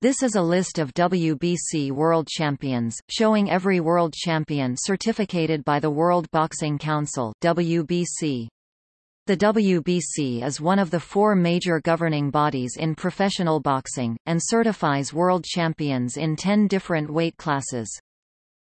This is a list of WBC World Champions, showing every world champion certificated by the World Boxing Council WBC. The WBC is one of the four major governing bodies in professional boxing, and certifies world champions in ten different weight classes.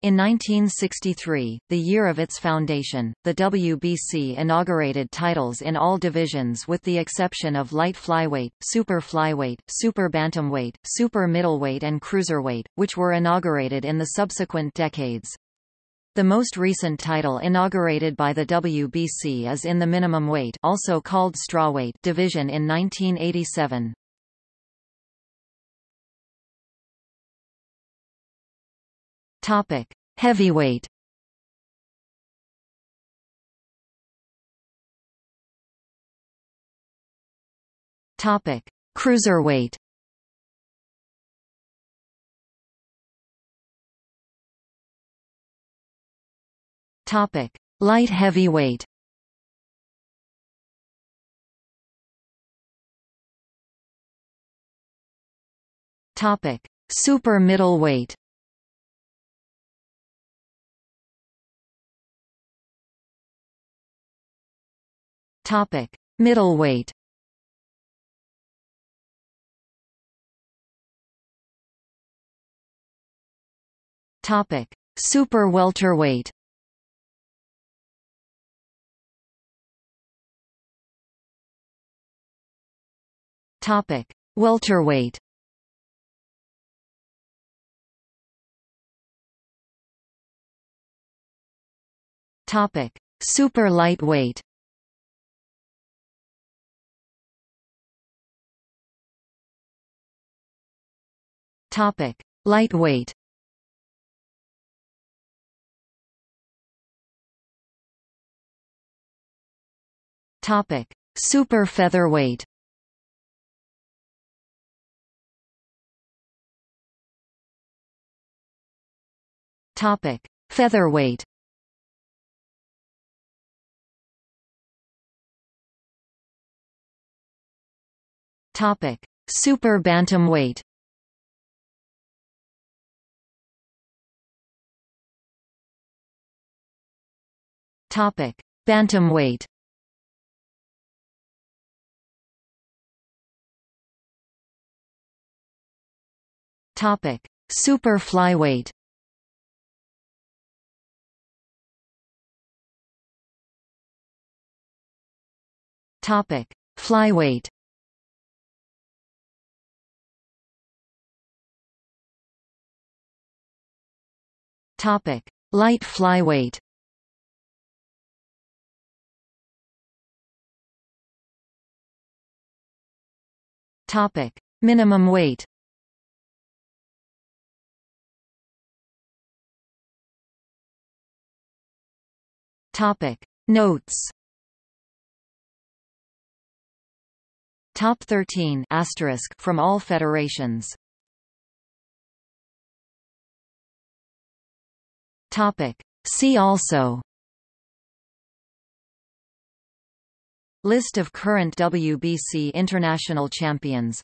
In 1963, the year of its foundation, the WBC inaugurated titles in all divisions with the exception of light flyweight, super flyweight, super bantamweight, super middleweight and cruiserweight, which were inaugurated in the subsequent decades. The most recent title inaugurated by the WBC is in the minimum weight also called strawweight division in 1987. Topic: Heavyweight. Topic: Cruiserweight. Topic: Light heavyweight. Topic: Super middleweight. Topic: Middleweight. Topic: Super welterweight. Topic: Welterweight. Topic: Super lightweight. Topic: Lightweight. Topic: Super featherweight. Topic: Featherweight. Topic: Super bantamweight. Topic: Bantamweight. Topic: Super flyweight. Topic: Flyweight. Topic: Light flyweight. Topic: Minimum weight. Topic: Notes. Top 13 asterisk from all federations. Topic: See also List of current WBC International Champions.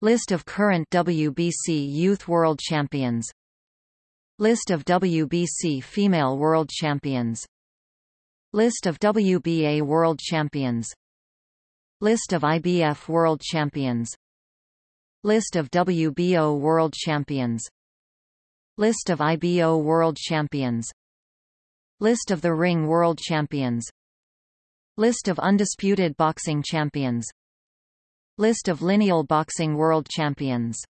List of current WBC Youth World Champions. List of WBC Female World Champions. List of WBA World Champions. List of IBF World Champions. List of WBO World Champions. List of IBO World Champions. List of the Ring World Champions List of undisputed boxing champions. List of lineal boxing world champions